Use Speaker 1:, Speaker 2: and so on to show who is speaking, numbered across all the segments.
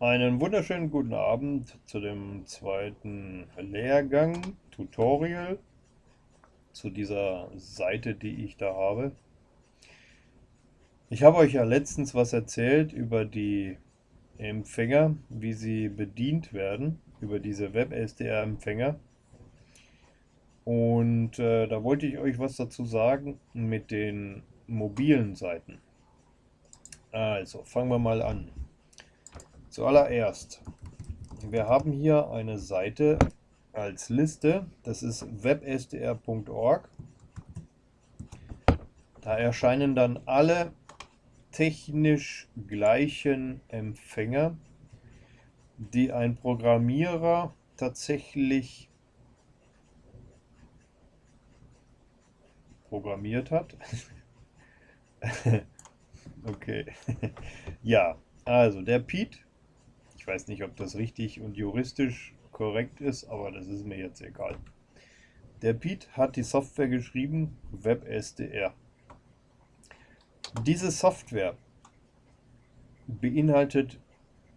Speaker 1: Einen wunderschönen guten Abend zu dem zweiten Lehrgang, Tutorial, zu dieser Seite, die ich da habe. Ich habe euch ja letztens was erzählt über die Empfänger, wie sie bedient werden, über diese WebSDR-Empfänger. Und äh, da wollte ich euch was dazu sagen mit den mobilen Seiten. Also, fangen wir mal an. Zuallererst, wir haben hier eine Seite als Liste, das ist websdr.org. Da erscheinen dann alle technisch gleichen Empfänger, die ein Programmierer tatsächlich programmiert hat. okay. ja, also der Pete, weiß nicht, ob das richtig und juristisch korrekt ist, aber das ist mir jetzt egal. Der Pete hat die Software geschrieben, WebSDR. Diese Software beinhaltet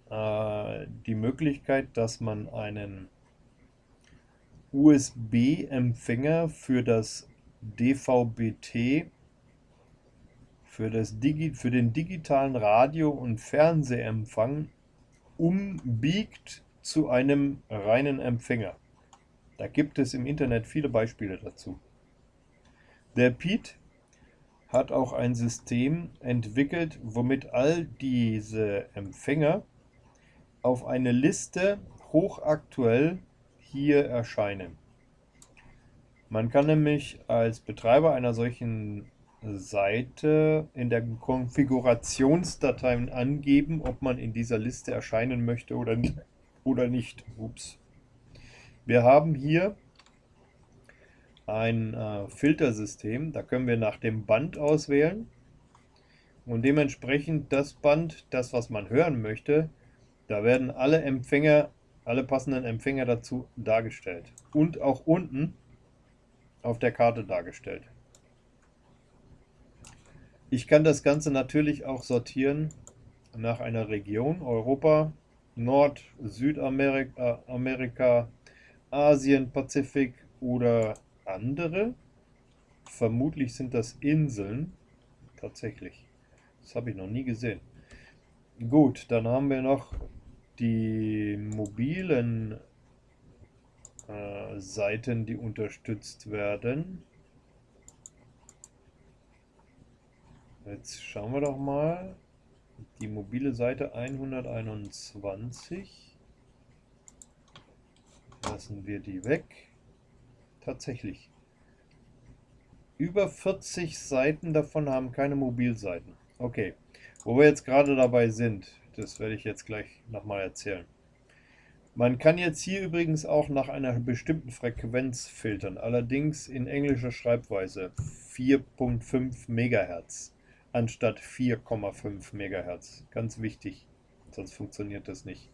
Speaker 1: äh, die Möglichkeit, dass man einen USB-Empfänger für das DVB-T für, das Digi für den digitalen Radio- und Fernsehempfang umbiegt zu einem reinen Empfänger. Da gibt es im Internet viele Beispiele dazu. Der Pete hat auch ein System entwickelt, womit all diese Empfänger auf eine Liste hochaktuell hier erscheinen. Man kann nämlich als Betreiber einer solchen Seite in der Konfigurationsdatei angeben, ob man in dieser Liste erscheinen möchte oder nicht. Oder nicht. Ups. Wir haben hier ein äh, Filtersystem, da können wir nach dem Band auswählen und dementsprechend das Band, das was man hören möchte, da werden alle Empfänger, alle passenden Empfänger dazu dargestellt und auch unten auf der Karte dargestellt. Ich kann das Ganze natürlich auch sortieren nach einer Region, Europa, Nord-, Südamerika, Amerika, Asien, Pazifik oder andere. Vermutlich sind das Inseln. Tatsächlich. Das habe ich noch nie gesehen. Gut, dann haben wir noch die mobilen äh, Seiten, die unterstützt werden. Jetzt schauen wir doch mal. Die mobile Seite 121. Lassen wir die weg. Tatsächlich. Über 40 Seiten davon haben keine Mobilseiten. Okay, wo wir jetzt gerade dabei sind, das werde ich jetzt gleich nochmal erzählen. Man kann jetzt hier übrigens auch nach einer bestimmten Frequenz filtern, allerdings in englischer Schreibweise 4.5 MHz anstatt 4,5 MHz. Ganz wichtig, sonst funktioniert das nicht.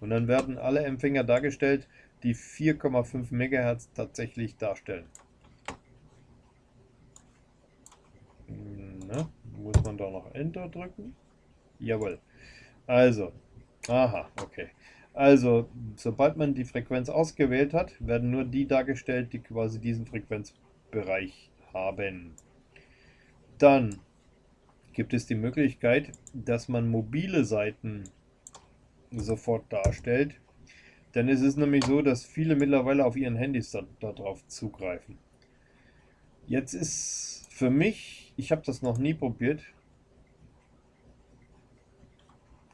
Speaker 1: Und dann werden alle Empfänger dargestellt, die 4,5 MHz tatsächlich darstellen. Na, muss man da noch Enter drücken? Jawohl. Also, aha, okay. Also, sobald man die Frequenz ausgewählt hat, werden nur die dargestellt, die quasi diesen Frequenzbereich haben. Dann gibt es die Möglichkeit, dass man mobile Seiten sofort darstellt. Denn es ist nämlich so, dass viele mittlerweile auf ihren Handys darauf da zugreifen. Jetzt ist für mich, ich habe das noch nie probiert,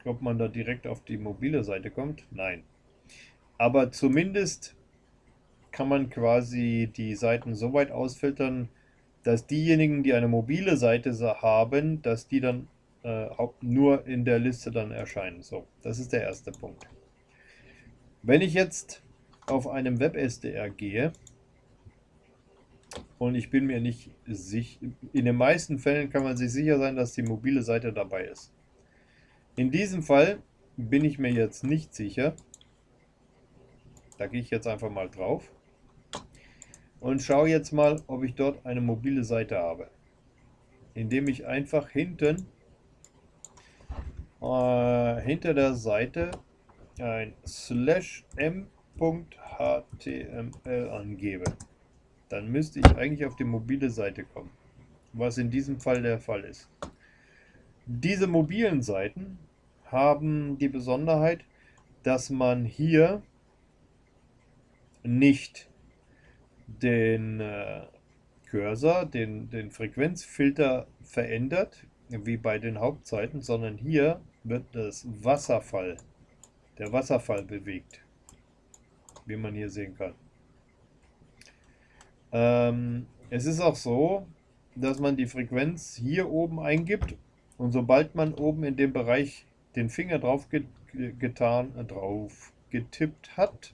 Speaker 1: ob man da direkt auf die mobile Seite kommt. Nein. Aber zumindest kann man quasi die Seiten so weit ausfiltern, dass diejenigen, die eine mobile Seite haben, dass die dann äh, nur in der Liste dann erscheinen. So, das ist der erste Punkt. Wenn ich jetzt auf einem WebSDR gehe und ich bin mir nicht sicher, in den meisten Fällen kann man sich sicher sein, dass die mobile Seite dabei ist. In diesem Fall bin ich mir jetzt nicht sicher. Da gehe ich jetzt einfach mal drauf und schaue jetzt mal, ob ich dort eine mobile Seite habe. Indem ich einfach hinten äh, hinter der Seite ein slash m.html angebe, dann müsste ich eigentlich auf die mobile Seite kommen, was in diesem Fall der Fall ist. Diese mobilen Seiten haben die Besonderheit, dass man hier nicht den äh, Cursor, den, den Frequenzfilter verändert, wie bei den Hauptseiten, sondern hier wird das Wasserfall, der Wasserfall bewegt, wie man hier sehen kann. Ähm, es ist auch so, dass man die Frequenz hier oben eingibt und sobald man oben in dem Bereich den Finger drauf getan, drauf getippt hat,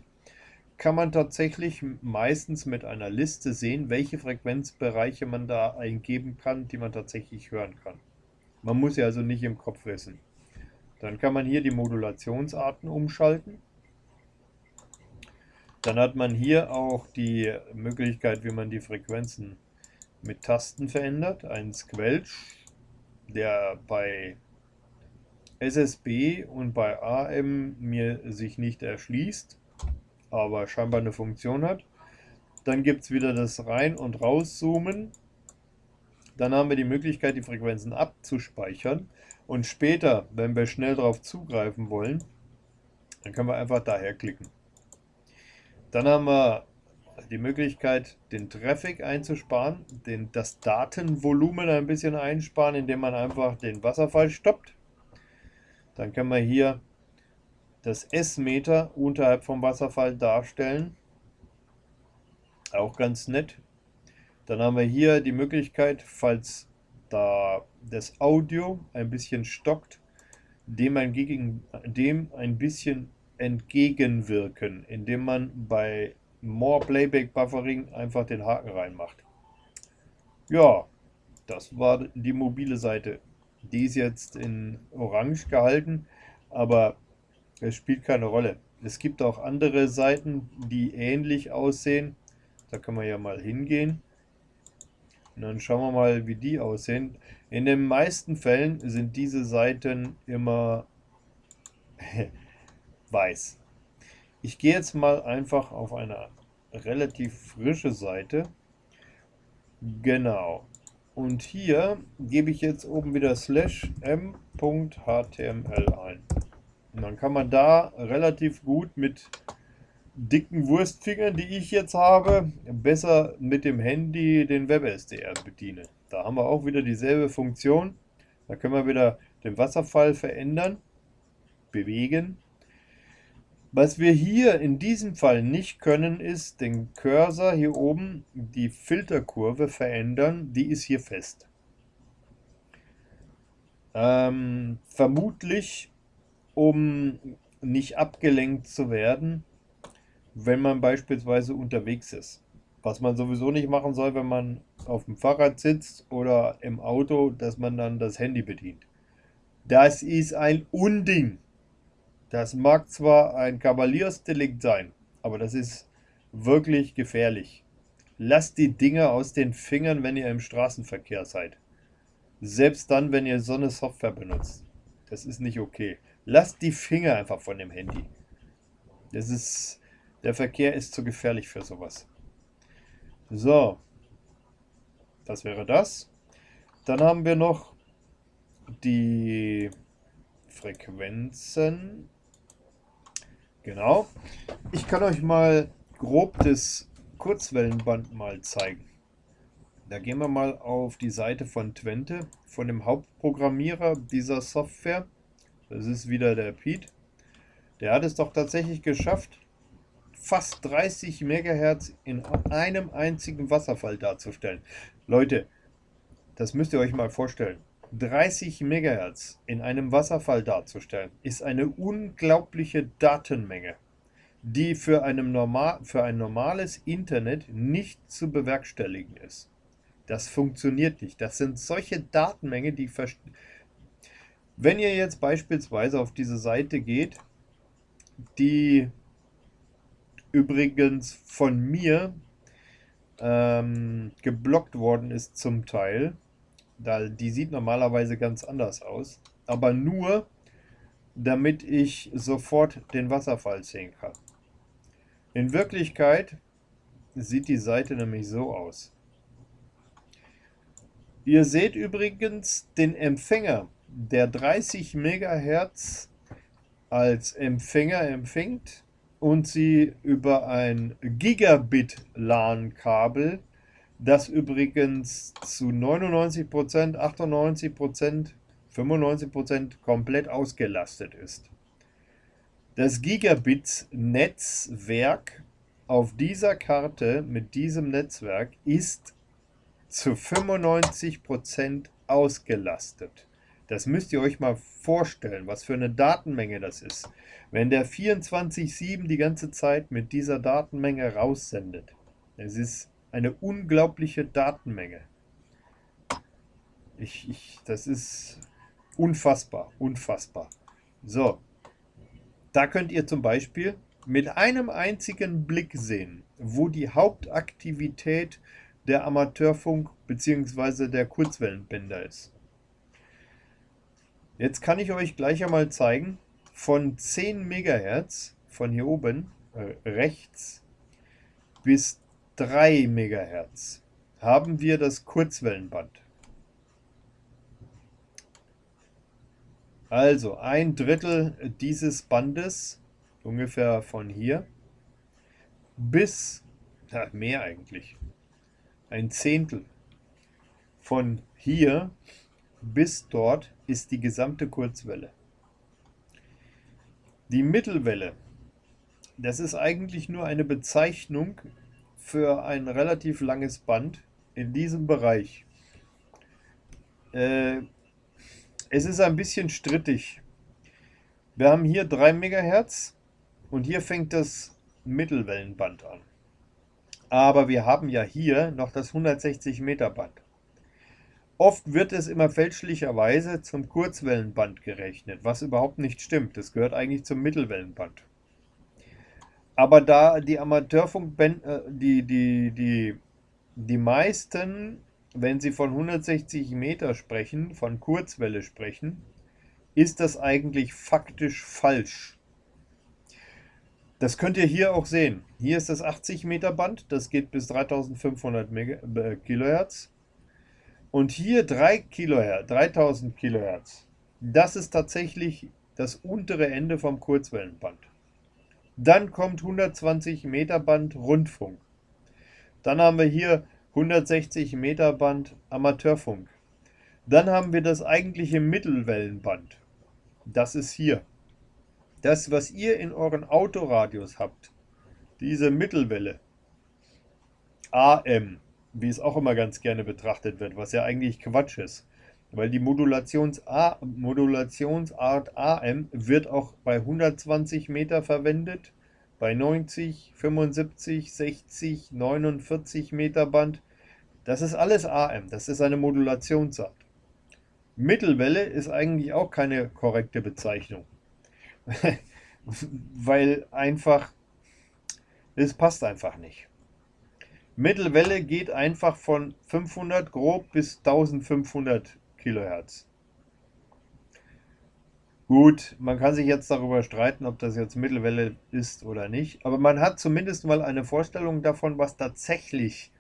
Speaker 1: kann man tatsächlich meistens mit einer Liste sehen, welche Frequenzbereiche man da eingeben kann, die man tatsächlich hören kann. Man muss ja also nicht im Kopf wissen. Dann kann man hier die Modulationsarten umschalten. Dann hat man hier auch die Möglichkeit, wie man die Frequenzen mit Tasten verändert. Ein Squelch, der bei SSB und bei AM mir sich nicht erschließt aber scheinbar eine Funktion hat. Dann gibt es wieder das Rein- und Rauszoomen. Dann haben wir die Möglichkeit, die Frequenzen abzuspeichern. Und später, wenn wir schnell darauf zugreifen wollen, dann können wir einfach daher klicken. Dann haben wir die Möglichkeit, den Traffic einzusparen, den, das Datenvolumen ein bisschen einsparen, indem man einfach den Wasserfall stoppt. Dann können wir hier das S-Meter unterhalb vom Wasserfall darstellen. Auch ganz nett. Dann haben wir hier die Möglichkeit, falls da das Audio ein bisschen stockt, dem ein, dem ein bisschen entgegenwirken, indem man bei More Playback Buffering einfach den Haken reinmacht. Ja, das war die mobile Seite. Die ist jetzt in Orange gehalten, aber es spielt keine Rolle. Es gibt auch andere Seiten, die ähnlich aussehen. Da können wir ja mal hingehen. Und dann schauen wir mal, wie die aussehen. In den meisten Fällen sind diese Seiten immer weiß. Ich gehe jetzt mal einfach auf eine relativ frische Seite. Genau. Und hier gebe ich jetzt oben wieder slash m.html ein. Und dann kann man da relativ gut mit dicken Wurstfingern, die ich jetzt habe, besser mit dem Handy den WebSDR bedienen. Da haben wir auch wieder dieselbe Funktion. Da können wir wieder den Wasserfall verändern, bewegen. Was wir hier in diesem Fall nicht können, ist den Cursor hier oben, die Filterkurve verändern. Die ist hier fest. Ähm, vermutlich um nicht abgelenkt zu werden, wenn man beispielsweise unterwegs ist. Was man sowieso nicht machen soll, wenn man auf dem Fahrrad sitzt oder im Auto, dass man dann das Handy bedient. Das ist ein Unding. Das mag zwar ein Kavaliersdelikt sein, aber das ist wirklich gefährlich. Lasst die Dinge aus den Fingern, wenn ihr im Straßenverkehr seid. Selbst dann, wenn ihr so eine Software benutzt. Das ist nicht okay. Lasst die Finger einfach von dem Handy. Das ist, der Verkehr ist zu gefährlich für sowas. So, das wäre das. Dann haben wir noch die Frequenzen. Genau. Ich kann euch mal grob das Kurzwellenband mal zeigen. Da gehen wir mal auf die Seite von Twente, von dem Hauptprogrammierer dieser Software. Das ist wieder der Pete. Der hat es doch tatsächlich geschafft, fast 30 MHz in einem einzigen Wasserfall darzustellen. Leute, das müsst ihr euch mal vorstellen. 30 MHz in einem Wasserfall darzustellen, ist eine unglaubliche Datenmenge, die für, normal, für ein normales Internet nicht zu bewerkstelligen ist. Das funktioniert nicht. Das sind solche Datenmengen, die wenn ihr jetzt beispielsweise auf diese Seite geht, die übrigens von mir ähm, geblockt worden ist zum Teil, da, die sieht normalerweise ganz anders aus, aber nur damit ich sofort den Wasserfall sehen kann. In Wirklichkeit sieht die Seite nämlich so aus. Ihr seht übrigens den Empfänger, der 30 MHz als Empfänger empfängt und sie über ein Gigabit-LAN-Kabel, das übrigens zu 99%, 98%, 95% komplett ausgelastet ist. Das Gigabit-Netzwerk auf dieser Karte mit diesem Netzwerk ist zu 95% ausgelastet. Das müsst ihr euch mal vorstellen, was für eine Datenmenge das ist. Wenn der 24-7 die ganze Zeit mit dieser Datenmenge raussendet. Es ist eine unglaubliche Datenmenge. Ich, ich, das ist unfassbar, unfassbar. So, da könnt ihr zum Beispiel mit einem einzigen Blick sehen, wo die Hauptaktivität der Amateurfunk bzw. der Kurzwellenbänder ist. Jetzt kann ich euch gleich einmal zeigen, von 10 MHz, von hier oben äh, rechts, bis 3 MHz haben wir das Kurzwellenband. Also ein Drittel dieses Bandes, ungefähr von hier, bis, ja, mehr eigentlich, ein Zehntel von hier bis dort ist die gesamte Kurzwelle. Die Mittelwelle, das ist eigentlich nur eine Bezeichnung für ein relativ langes Band in diesem Bereich. Äh, es ist ein bisschen strittig. Wir haben hier 3 MHz und hier fängt das Mittelwellenband an. Aber wir haben ja hier noch das 160 Meter Band. Oft wird es immer fälschlicherweise zum Kurzwellenband gerechnet, was überhaupt nicht stimmt. Das gehört eigentlich zum Mittelwellenband. Aber da die Amateurfunkbänder, äh, die, die, die, die meisten, wenn sie von 160 Meter sprechen, von Kurzwelle sprechen, ist das eigentlich faktisch falsch. Das könnt ihr hier auch sehen. Hier ist das 80 Meter Band, das geht bis 3500 äh, Kilohertz. Und hier 3 Kilohertz, 3000 Kilohertz. Das ist tatsächlich das untere Ende vom Kurzwellenband. Dann kommt 120 Meter Band Rundfunk. Dann haben wir hier 160 Meter Band Amateurfunk. Dann haben wir das eigentliche Mittelwellenband. Das ist hier. Das, was ihr in euren Autoradios habt, diese Mittelwelle, AM, wie es auch immer ganz gerne betrachtet wird, was ja eigentlich Quatsch ist. Weil die Modulations Modulationsart AM wird auch bei 120 Meter verwendet, bei 90, 75, 60, 49 Meter Band. Das ist alles AM, das ist eine Modulationsart. Mittelwelle ist eigentlich auch keine korrekte Bezeichnung. Weil einfach, es passt einfach nicht. Mittelwelle geht einfach von 500 grob bis 1500 Kilohertz. Gut, man kann sich jetzt darüber streiten, ob das jetzt Mittelwelle ist oder nicht, aber man hat zumindest mal eine Vorstellung davon, was tatsächlich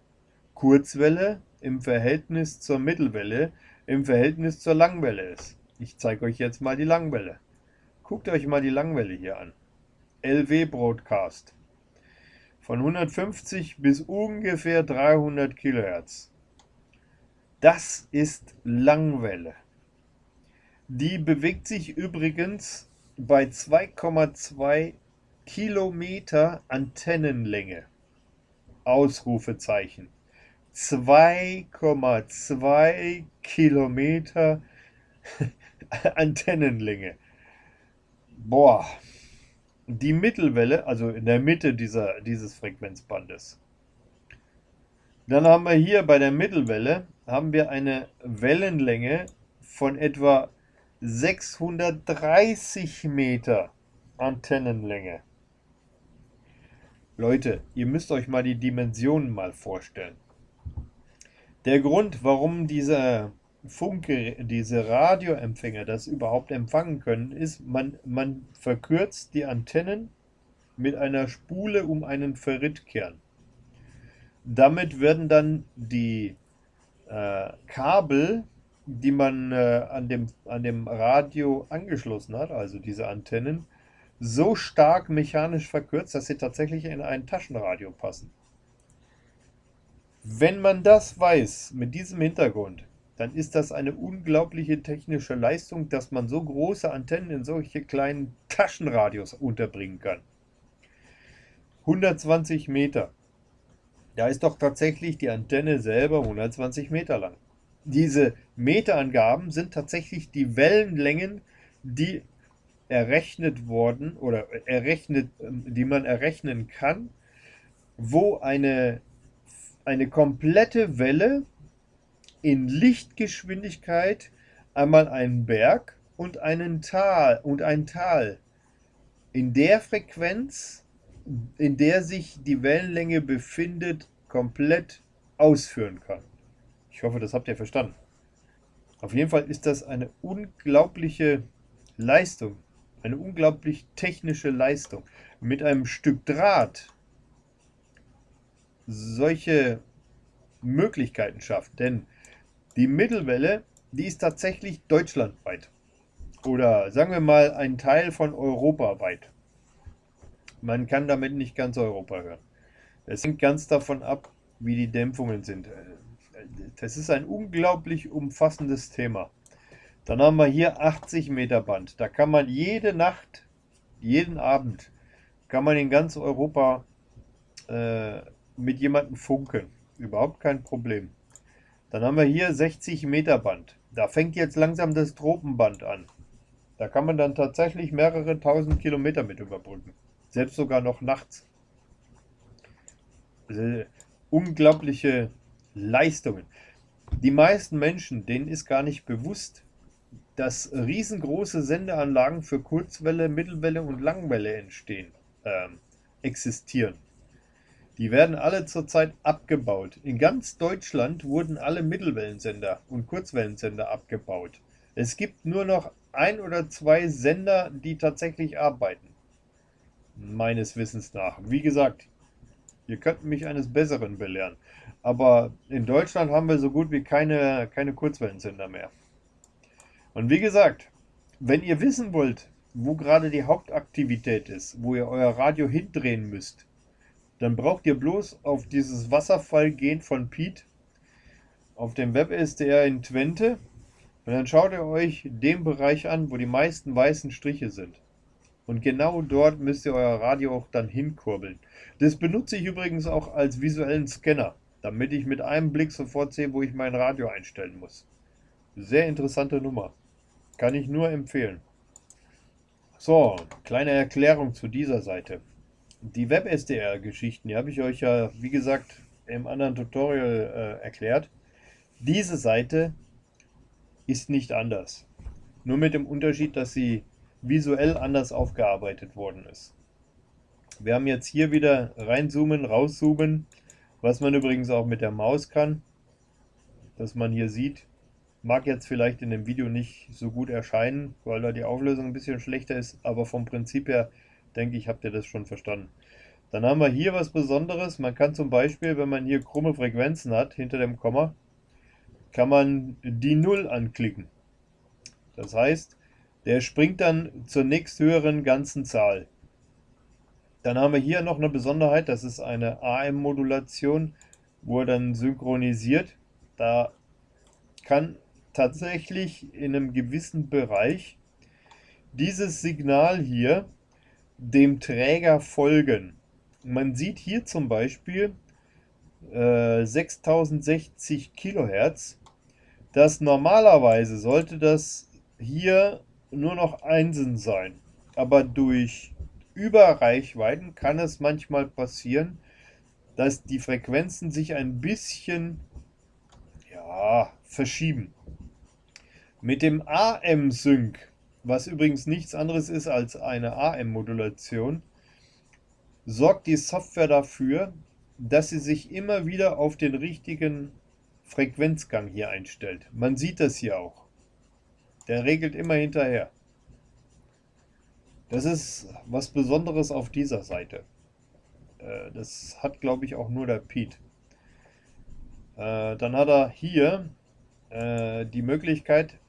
Speaker 1: Kurzwelle im Verhältnis zur Mittelwelle, im Verhältnis zur Langwelle ist. Ich zeige euch jetzt mal die Langwelle. Guckt euch mal die Langwelle hier an. LW Broadcast von 150 bis ungefähr 300 Kilohertz. Das ist Langwelle. Die bewegt sich übrigens bei 2,2 Kilometer Antennenlänge. Ausrufezeichen. 2,2 Kilometer Antennenlänge. Boah, die Mittelwelle, also in der Mitte dieser, dieses Frequenzbandes. Dann haben wir hier bei der Mittelwelle haben wir eine Wellenlänge von etwa 630 Meter Antennenlänge. Leute, ihr müsst euch mal die Dimensionen mal vorstellen. Der Grund, warum diese Funke, diese Radioempfänger das überhaupt empfangen können, ist, man, man verkürzt die Antennen mit einer Spule um einen Ferritkern. Damit werden dann die äh, Kabel, die man äh, an, dem, an dem Radio angeschlossen hat, also diese Antennen, so stark mechanisch verkürzt, dass sie tatsächlich in ein Taschenradio passen. Wenn man das weiß, mit diesem Hintergrund, dann ist das eine unglaubliche technische Leistung, dass man so große Antennen in solche kleinen Taschenradios unterbringen kann. 120 Meter. Da ist doch tatsächlich die Antenne selber 120 Meter lang. Diese Meterangaben sind tatsächlich die Wellenlängen, die errechnet worden oder errechnet, die man errechnen kann, wo eine, eine komplette Welle in Lichtgeschwindigkeit einmal einen Berg und einen Tal und ein Tal in der Frequenz, in der sich die Wellenlänge befindet, komplett ausführen kann. Ich hoffe, das habt ihr verstanden. Auf jeden Fall ist das eine unglaubliche Leistung, eine unglaublich technische Leistung. Mit einem Stück Draht solche Möglichkeiten schafft. Denn die Mittelwelle, die ist tatsächlich deutschlandweit. Oder sagen wir mal ein Teil von Europa weit. Man kann damit nicht ganz Europa hören. Es hängt ganz davon ab, wie die Dämpfungen sind. Das ist ein unglaublich umfassendes Thema. Dann haben wir hier 80 Meter Band. Da kann man jede Nacht, jeden Abend, kann man in ganz Europa äh, mit jemandem funken. Überhaupt kein Problem. Dann haben wir hier 60 Meter Band. Da fängt jetzt langsam das Tropenband an. Da kann man dann tatsächlich mehrere tausend Kilometer mit überbrücken. Selbst sogar noch nachts. Unglaubliche Leistungen. Die meisten Menschen, denen ist gar nicht bewusst, dass riesengroße Sendeanlagen für Kurzwelle, Mittelwelle und Langwelle entstehen, äh, existieren. Die werden alle zurzeit abgebaut. In ganz Deutschland wurden alle Mittelwellensender und Kurzwellensender abgebaut. Es gibt nur noch ein oder zwei Sender, die tatsächlich arbeiten. Meines Wissens nach. Wie gesagt, ihr könnt mich eines Besseren belehren. Aber in Deutschland haben wir so gut wie keine, keine Kurzwellensender mehr. Und wie gesagt, wenn ihr wissen wollt, wo gerade die Hauptaktivität ist, wo ihr euer Radio hindrehen müsst, dann braucht ihr bloß auf dieses Wasserfall gehen von Pete auf dem WebSDR in Twente und dann schaut ihr euch den Bereich an, wo die meisten weißen Striche sind. Und genau dort müsst ihr euer Radio auch dann hinkurbeln. Das benutze ich übrigens auch als visuellen Scanner, damit ich mit einem Blick sofort sehe, wo ich mein Radio einstellen muss. Sehr interessante Nummer. Kann ich nur empfehlen. So, kleine Erklärung zu dieser Seite die WebSDR-Geschichten, die habe ich euch ja, wie gesagt, im anderen Tutorial äh, erklärt. Diese Seite ist nicht anders. Nur mit dem Unterschied, dass sie visuell anders aufgearbeitet worden ist. Wir haben jetzt hier wieder reinzoomen, rauszoomen, was man übrigens auch mit der Maus kann, dass man hier sieht. Mag jetzt vielleicht in dem Video nicht so gut erscheinen, weil da die Auflösung ein bisschen schlechter ist, aber vom Prinzip her denke ich, habt ihr das schon verstanden. Dann haben wir hier was Besonderes. Man kann zum Beispiel, wenn man hier krumme Frequenzen hat, hinter dem Komma, kann man die 0 anklicken. Das heißt, der springt dann zur nächsthöheren ganzen Zahl. Dann haben wir hier noch eine Besonderheit, das ist eine AM-Modulation, wo er dann synchronisiert. Da kann tatsächlich in einem gewissen Bereich dieses Signal hier dem Träger folgen. Man sieht hier zum Beispiel äh, 6060 Kilohertz. Das normalerweise sollte das hier nur noch Einsen sein. Aber durch Überreichweiten kann es manchmal passieren, dass die Frequenzen sich ein bisschen ja, verschieben. Mit dem AM-Sync was übrigens nichts anderes ist als eine AM-Modulation, sorgt die Software dafür, dass sie sich immer wieder auf den richtigen Frequenzgang hier einstellt. Man sieht das hier auch. Der regelt immer hinterher. Das ist was Besonderes auf dieser Seite. Äh, das hat, glaube ich, auch nur der Pete. Äh, dann hat er hier äh, die Möglichkeit,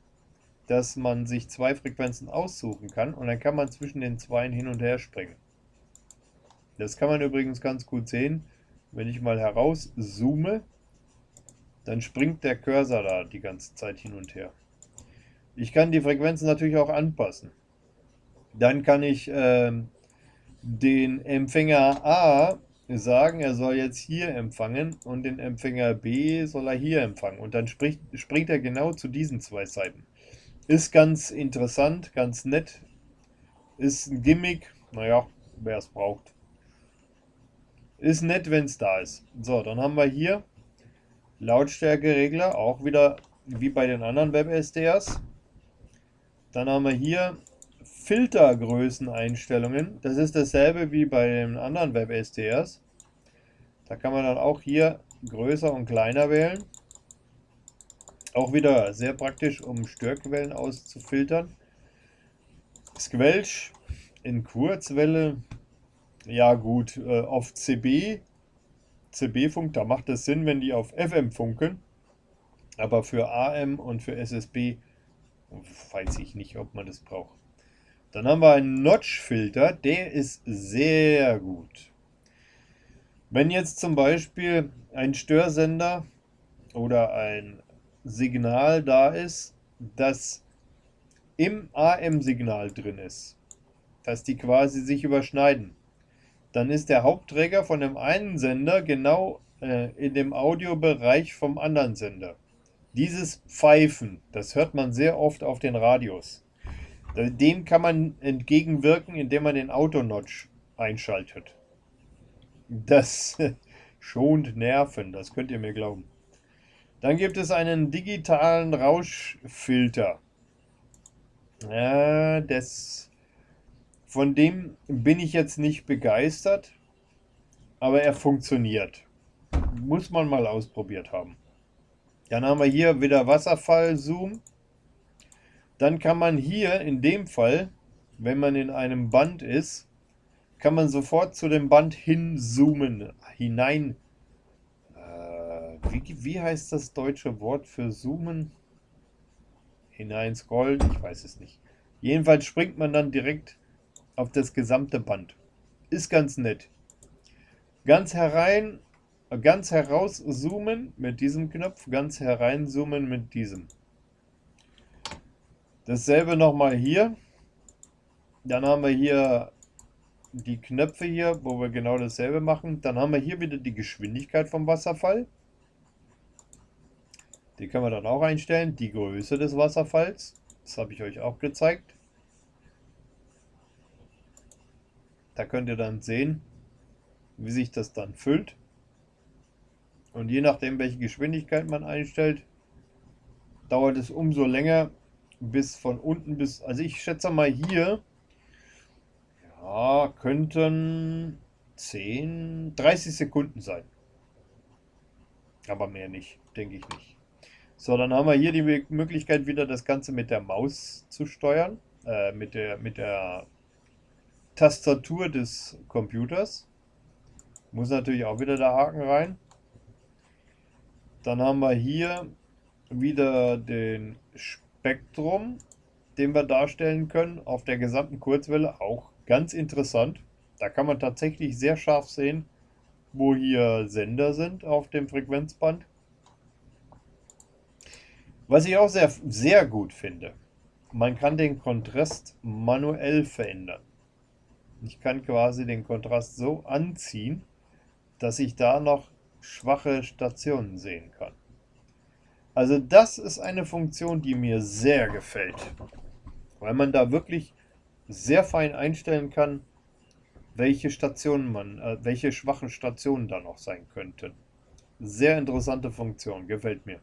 Speaker 1: dass man sich zwei Frequenzen aussuchen kann und dann kann man zwischen den zwei hin und her springen. Das kann man übrigens ganz gut sehen, wenn ich mal heraus zoome, dann springt der Cursor da die ganze Zeit hin und her. Ich kann die Frequenzen natürlich auch anpassen. Dann kann ich äh, den Empfänger A sagen, er soll jetzt hier empfangen und den Empfänger B soll er hier empfangen. Und dann spricht, springt er genau zu diesen zwei Seiten. Ist ganz interessant, ganz nett. Ist ein Gimmick, naja, wer es braucht. Ist nett, wenn es da ist. So, dann haben wir hier Lautstärkeregler, auch wieder wie bei den anderen WebSDRs. Dann haben wir hier Filtergrößeneinstellungen. Das ist dasselbe wie bei den anderen WebSDRs. Da kann man dann auch hier größer und kleiner wählen. Auch wieder sehr praktisch, um Störquellen auszufiltern. Squelch in Kurzwelle. Ja gut, äh, auf CB, CB-Funk, da macht es Sinn, wenn die auf FM funken. Aber für AM und für SSB weiß ich nicht, ob man das braucht. Dann haben wir einen Notch-Filter, der ist sehr gut. Wenn jetzt zum Beispiel ein Störsender oder ein Signal da ist, das im AM-Signal drin ist, dass die quasi sich überschneiden, dann ist der Hauptträger von dem einen Sender genau äh, in dem Audiobereich vom anderen Sender. Dieses Pfeifen, das hört man sehr oft auf den Radios. Dem kann man entgegenwirken, indem man den Autonotch einschaltet. Das schont Nerven, das könnt ihr mir glauben. Dann gibt es einen digitalen Rauschfilter. Ja, das, von dem bin ich jetzt nicht begeistert, aber er funktioniert. Muss man mal ausprobiert haben. Dann haben wir hier wieder Wasserfall-Zoom. Dann kann man hier in dem Fall, wenn man in einem Band ist, kann man sofort zu dem Band hinzoomen, hinein. Wie, wie heißt das deutsche Wort für zoomen? Hinein scrollen, ich weiß es nicht. Jedenfalls springt man dann direkt auf das gesamte Band. Ist ganz nett. Ganz herein, ganz heraus zoomen mit diesem Knopf, ganz herein zoomen mit diesem. Dasselbe nochmal hier. Dann haben wir hier die Knöpfe hier, wo wir genau dasselbe machen. Dann haben wir hier wieder die Geschwindigkeit vom Wasserfall. Die können wir dann auch einstellen. Die Größe des Wasserfalls. Das habe ich euch auch gezeigt. Da könnt ihr dann sehen, wie sich das dann füllt. Und je nachdem, welche Geschwindigkeit man einstellt, dauert es umso länger, bis von unten bis, also ich schätze mal hier, ja, könnten 10, 30 Sekunden sein. Aber mehr nicht, denke ich nicht. So, dann haben wir hier die Möglichkeit wieder das Ganze mit der Maus zu steuern, äh, mit, der, mit der Tastatur des Computers. Muss natürlich auch wieder der Haken rein. Dann haben wir hier wieder den Spektrum, den wir darstellen können auf der gesamten Kurzwelle, auch ganz interessant. Da kann man tatsächlich sehr scharf sehen, wo hier Sender sind auf dem Frequenzband. Was ich auch sehr, sehr gut finde, man kann den Kontrast manuell verändern. Ich kann quasi den Kontrast so anziehen, dass ich da noch schwache Stationen sehen kann. Also das ist eine Funktion, die mir sehr gefällt, weil man da wirklich sehr fein einstellen kann, welche Stationen man, äh, welche schwachen Stationen da noch sein könnten. Sehr interessante Funktion, gefällt mir.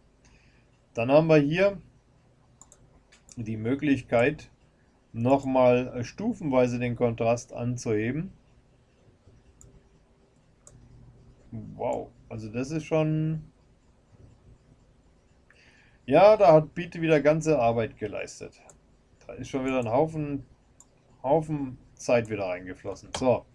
Speaker 1: Dann haben wir hier die Möglichkeit, nochmal stufenweise den Kontrast anzuheben. Wow, also das ist schon Ja, da hat Biete wieder ganze Arbeit geleistet. Da ist schon wieder ein Haufen, Haufen Zeit wieder reingeflossen. So,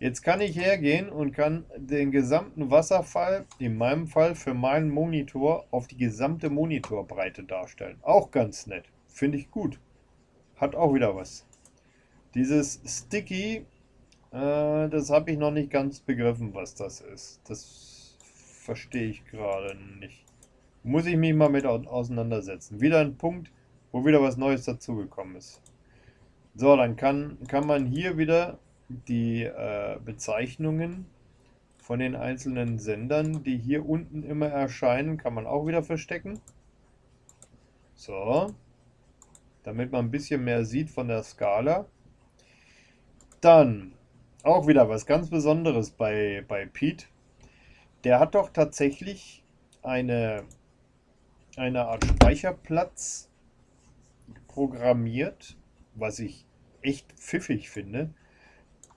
Speaker 1: jetzt kann ich hergehen und kann den gesamten Wasserfall, in meinem Fall für meinen Monitor, auf die gesamte Monitorbreite darstellen. Auch ganz nett. Finde ich gut. Hat auch wieder was. Dieses Sticky, äh, das habe ich noch nicht ganz begriffen, was das ist. Das verstehe ich gerade nicht. Muss ich mich mal mit auseinandersetzen. Wieder ein Punkt, wo wieder was Neues dazugekommen ist. So, dann kann, kann man hier wieder die äh, Bezeichnungen von den einzelnen Sendern, die hier unten immer erscheinen, kann man auch wieder verstecken. So, damit man ein bisschen mehr sieht von der Skala. Dann auch wieder was ganz Besonderes bei, bei Pete. Der hat doch tatsächlich eine eine Art Speicherplatz programmiert, was ich echt pfiffig finde.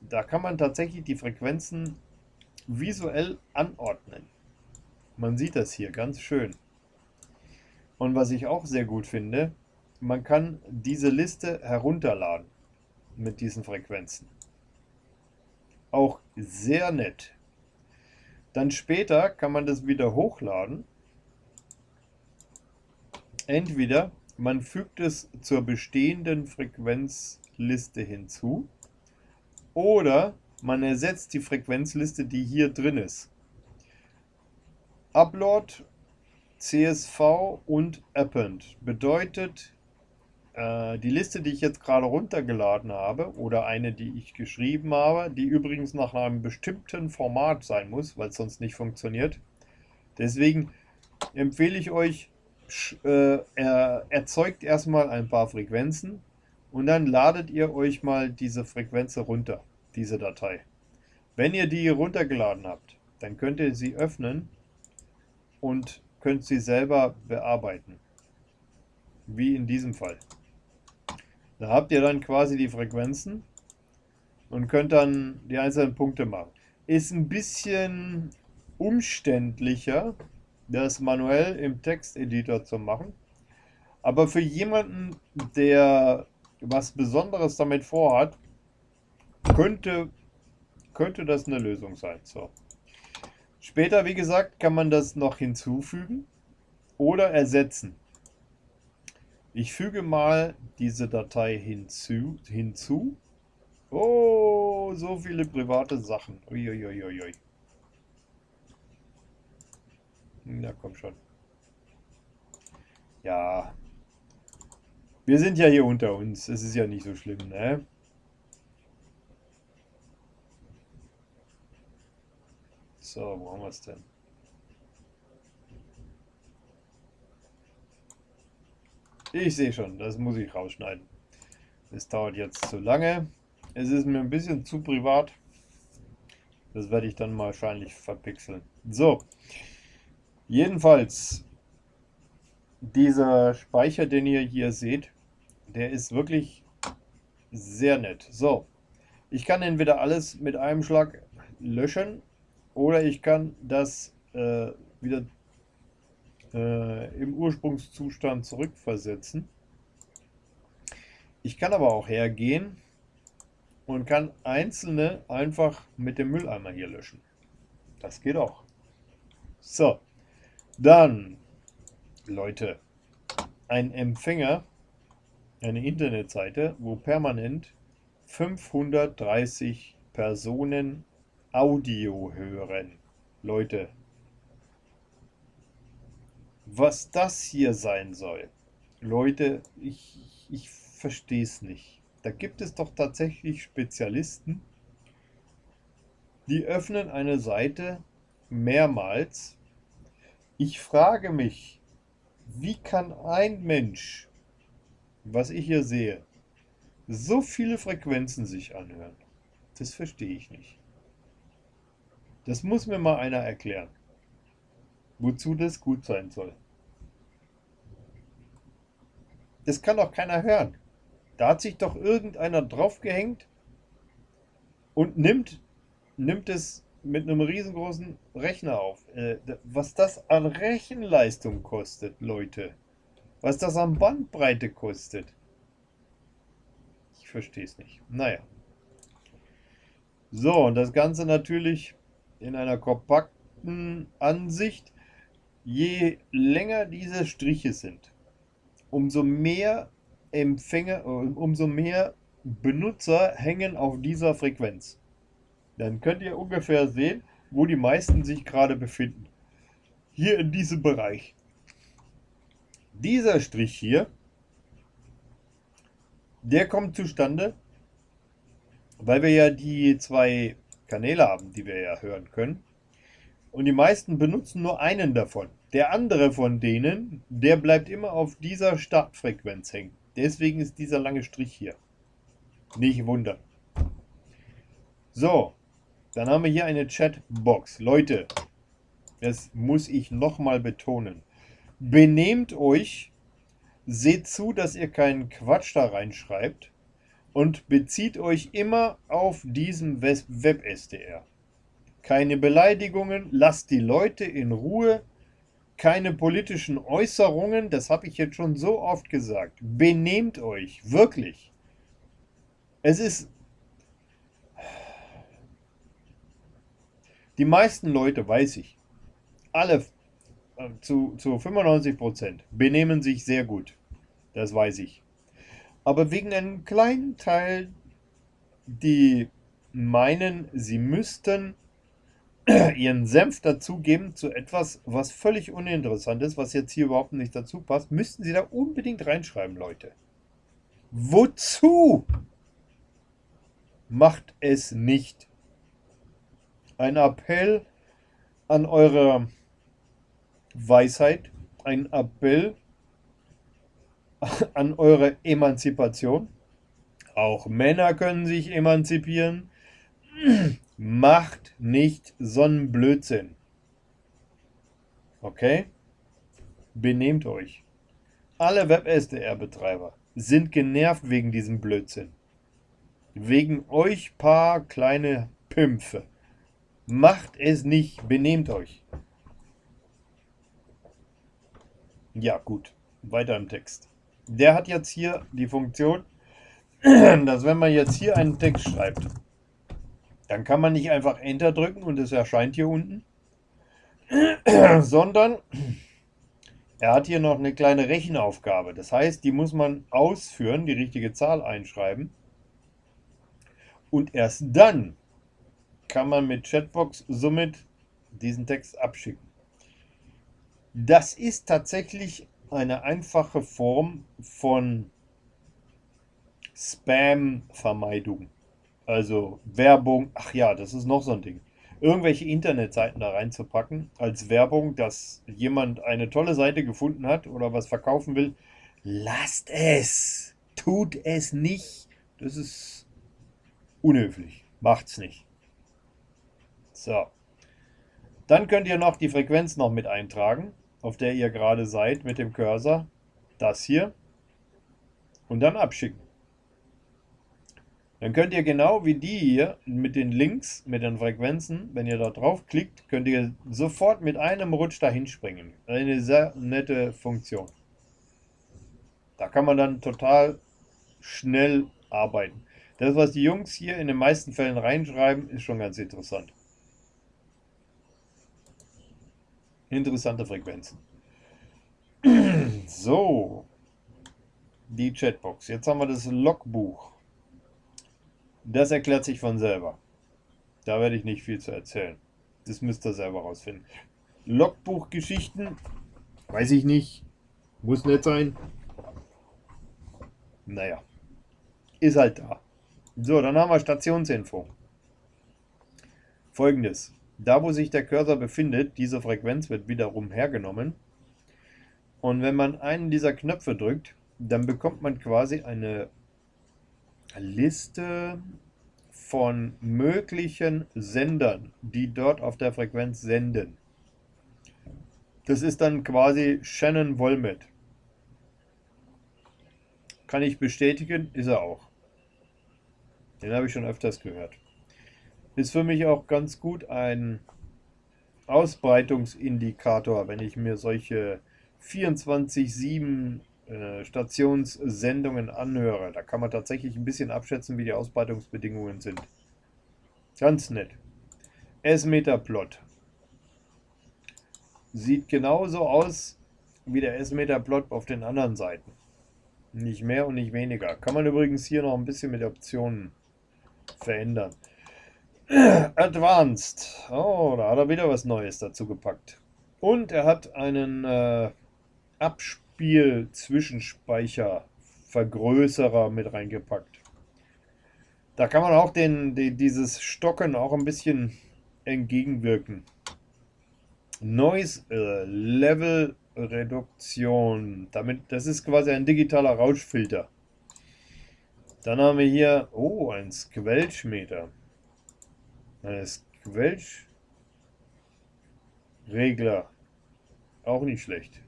Speaker 1: Da kann man tatsächlich die Frequenzen visuell anordnen. Man sieht das hier ganz schön. Und was ich auch sehr gut finde, man kann diese Liste herunterladen mit diesen Frequenzen. Auch sehr nett. Dann später kann man das wieder hochladen Entweder man fügt es zur bestehenden Frequenzliste hinzu oder man ersetzt die Frequenzliste, die hier drin ist. Upload, CSV und Append bedeutet, äh, die Liste, die ich jetzt gerade runtergeladen habe oder eine, die ich geschrieben habe, die übrigens nach einem bestimmten Format sein muss, weil es sonst nicht funktioniert. Deswegen empfehle ich euch, äh, er erzeugt erstmal ein paar Frequenzen und dann ladet ihr euch mal diese Frequenz runter, diese Datei. Wenn ihr die runtergeladen habt, dann könnt ihr sie öffnen und könnt sie selber bearbeiten. Wie in diesem Fall. Da habt ihr dann quasi die Frequenzen und könnt dann die einzelnen Punkte machen. Ist ein bisschen umständlicher, das manuell im Texteditor zu machen. Aber für jemanden, der was Besonderes damit vorhat, könnte, könnte das eine Lösung sein. So. Später, wie gesagt, kann man das noch hinzufügen oder ersetzen. Ich füge mal diese Datei hinzu. hinzu. Oh, so viele private Sachen. Uiuiuiui. Na komm schon. Ja. Wir sind ja hier unter uns. Es ist ja nicht so schlimm, ne? So, wo haben wir es denn? Ich sehe schon, das muss ich rausschneiden. Es dauert jetzt zu lange. Es ist mir ein bisschen zu privat. Das werde ich dann wahrscheinlich verpixeln. So. Jedenfalls, dieser Speicher, den ihr hier seht, der ist wirklich sehr nett. So, ich kann entweder alles mit einem Schlag löschen oder ich kann das äh, wieder äh, im Ursprungszustand zurückversetzen. Ich kann aber auch hergehen und kann einzelne einfach mit dem Mülleimer hier löschen. Das geht auch. So. Dann, Leute, ein Empfänger, eine Internetseite, wo permanent 530 Personen Audio hören. Leute, was das hier sein soll, Leute, ich, ich verstehe es nicht. Da gibt es doch tatsächlich Spezialisten, die öffnen eine Seite mehrmals ich frage mich, wie kann ein Mensch, was ich hier sehe, so viele Frequenzen sich anhören? Das verstehe ich nicht. Das muss mir mal einer erklären, wozu das gut sein soll. Das kann doch keiner hören. Da hat sich doch irgendeiner draufgehängt und nimmt, nimmt es mit einem riesengroßen Rechner auf. Äh, was das an Rechenleistung kostet, Leute. Was das an Bandbreite kostet. Ich verstehe es nicht. Naja. So, und das Ganze natürlich in einer kompakten Ansicht. Je länger diese Striche sind, umso mehr Empfänger, umso mehr Benutzer hängen auf dieser Frequenz. Dann könnt ihr ungefähr sehen, wo die meisten sich gerade befinden. Hier in diesem Bereich. Dieser Strich hier, der kommt zustande, weil wir ja die zwei Kanäle haben, die wir ja hören können. Und die meisten benutzen nur einen davon. Der andere von denen, der bleibt immer auf dieser Startfrequenz hängen. Deswegen ist dieser lange Strich hier. Nicht wundern. So, dann haben wir hier eine Chatbox. Leute, das muss ich nochmal betonen. Benehmt euch, seht zu, dass ihr keinen Quatsch da reinschreibt und bezieht euch immer auf diesen Web-SDR. Keine Beleidigungen, lasst die Leute in Ruhe, keine politischen Äußerungen, das habe ich jetzt schon so oft gesagt. Benehmt euch, wirklich. Es ist... Die meisten Leute, weiß ich, alle zu, zu 95% benehmen sich sehr gut. Das weiß ich. Aber wegen einem kleinen Teil, die meinen, sie müssten ihren Senf dazugeben zu etwas, was völlig uninteressant ist, was jetzt hier überhaupt nicht dazu passt, müssten sie da unbedingt reinschreiben, Leute. Wozu? Macht es nicht. Ein Appell an eure Weisheit, ein Appell an eure Emanzipation. Auch Männer können sich emanzipieren. Macht nicht so einen Blödsinn. Okay? Benehmt euch. Alle Web-SDR-Betreiber sind genervt wegen diesem Blödsinn. Wegen euch paar kleine Pimpfe. Macht es nicht, benehmt euch. Ja, gut. Weiter im Text. Der hat jetzt hier die Funktion, dass wenn man jetzt hier einen Text schreibt, dann kann man nicht einfach Enter drücken und es erscheint hier unten, sondern er hat hier noch eine kleine Rechenaufgabe. Das heißt, die muss man ausführen, die richtige Zahl einschreiben. Und erst dann kann man mit Chatbox somit diesen Text abschicken. Das ist tatsächlich eine einfache Form von Spam-Vermeidung. Also Werbung, ach ja, das ist noch so ein Ding. Irgendwelche Internetseiten da reinzupacken als Werbung, dass jemand eine tolle Seite gefunden hat oder was verkaufen will. Lasst es! Tut es nicht! Das ist unhöflich. Macht's nicht. So. Dann könnt ihr noch die Frequenz noch mit eintragen, auf der ihr gerade seid mit dem Cursor. Das hier. Und dann abschicken. Dann könnt ihr genau wie die hier mit den Links, mit den Frequenzen, wenn ihr da drauf klickt, könnt ihr sofort mit einem Rutsch dahin springen. Eine sehr nette Funktion. Da kann man dann total schnell arbeiten. Das, was die Jungs hier in den meisten Fällen reinschreiben, ist schon ganz interessant. Interessante Frequenzen. So, die Chatbox. Jetzt haben wir das Logbuch. Das erklärt sich von selber. Da werde ich nicht viel zu erzählen. Das müsst ihr selber rausfinden. Logbuchgeschichten, weiß ich nicht. Muss nicht sein. Naja, ist halt da. So, dann haben wir Stationsinfo. Folgendes. Da, wo sich der Cursor befindet, diese Frequenz wird wiederum hergenommen. Und wenn man einen dieser Knöpfe drückt, dann bekommt man quasi eine Liste von möglichen Sendern, die dort auf der Frequenz senden. Das ist dann quasi Shannon Wolmet. Kann ich bestätigen, ist er auch. Den habe ich schon öfters gehört. Ist für mich auch ganz gut ein Ausbreitungsindikator, wenn ich mir solche 24-7 äh, Stationssendungen anhöre. Da kann man tatsächlich ein bisschen abschätzen, wie die Ausbreitungsbedingungen sind. Ganz nett. S-Meter-Plot. Sieht genauso aus wie der S-Meter-Plot auf den anderen Seiten. Nicht mehr und nicht weniger. Kann man übrigens hier noch ein bisschen mit Optionen verändern. Advanced. Oh, da hat er wieder was Neues dazu gepackt. Und er hat einen äh, Abspiel-Zwischenspeicher-Vergrößerer mit reingepackt. Da kann man auch den, die, dieses Stocken auch ein bisschen entgegenwirken. Noise äh, Level Reduktion. Damit, das ist quasi ein digitaler Rauschfilter. Dann haben wir hier, oh, ein Squelchmeter. Ein Squelch-Regler. Auch nicht schlecht.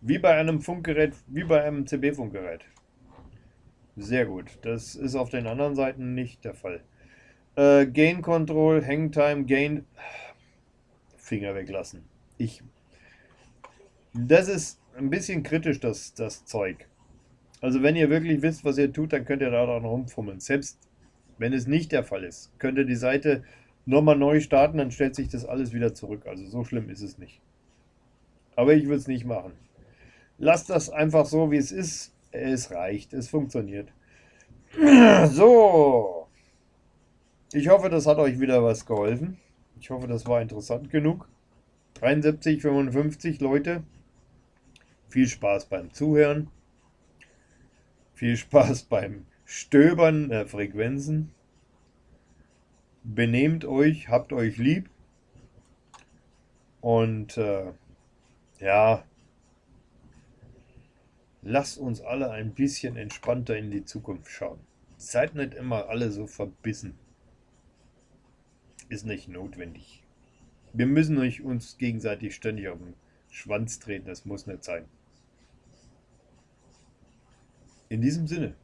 Speaker 1: Wie bei einem Funkgerät, wie bei einem CB-Funkgerät. Sehr gut. Das ist auf den anderen Seiten nicht der Fall. Äh, Gain Control, Hangtime, Gain. Finger weglassen. Ich. Das ist ein bisschen kritisch, das, das Zeug. Also wenn ihr wirklich wisst, was ihr tut, dann könnt ihr da dran rumfummeln. Selbst wenn es nicht der Fall ist, könnt ihr die Seite nochmal neu starten, dann stellt sich das alles wieder zurück. Also so schlimm ist es nicht. Aber ich würde es nicht machen. Lasst das einfach so, wie es ist. Es reicht, es funktioniert. So. Ich hoffe, das hat euch wieder was geholfen. Ich hoffe, das war interessant genug. 73, 55 Leute. Viel Spaß beim Zuhören. Viel Spaß beim Stöbern der Frequenzen. Benehmt euch, habt euch lieb. Und äh, ja, lasst uns alle ein bisschen entspannter in die Zukunft schauen. Seid nicht immer alle so verbissen. Ist nicht notwendig. Wir müssen euch uns gegenseitig ständig auf den Schwanz treten, das muss nicht sein. In diesem Sinne,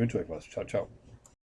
Speaker 1: wünsche euch was. Ciao, ciao.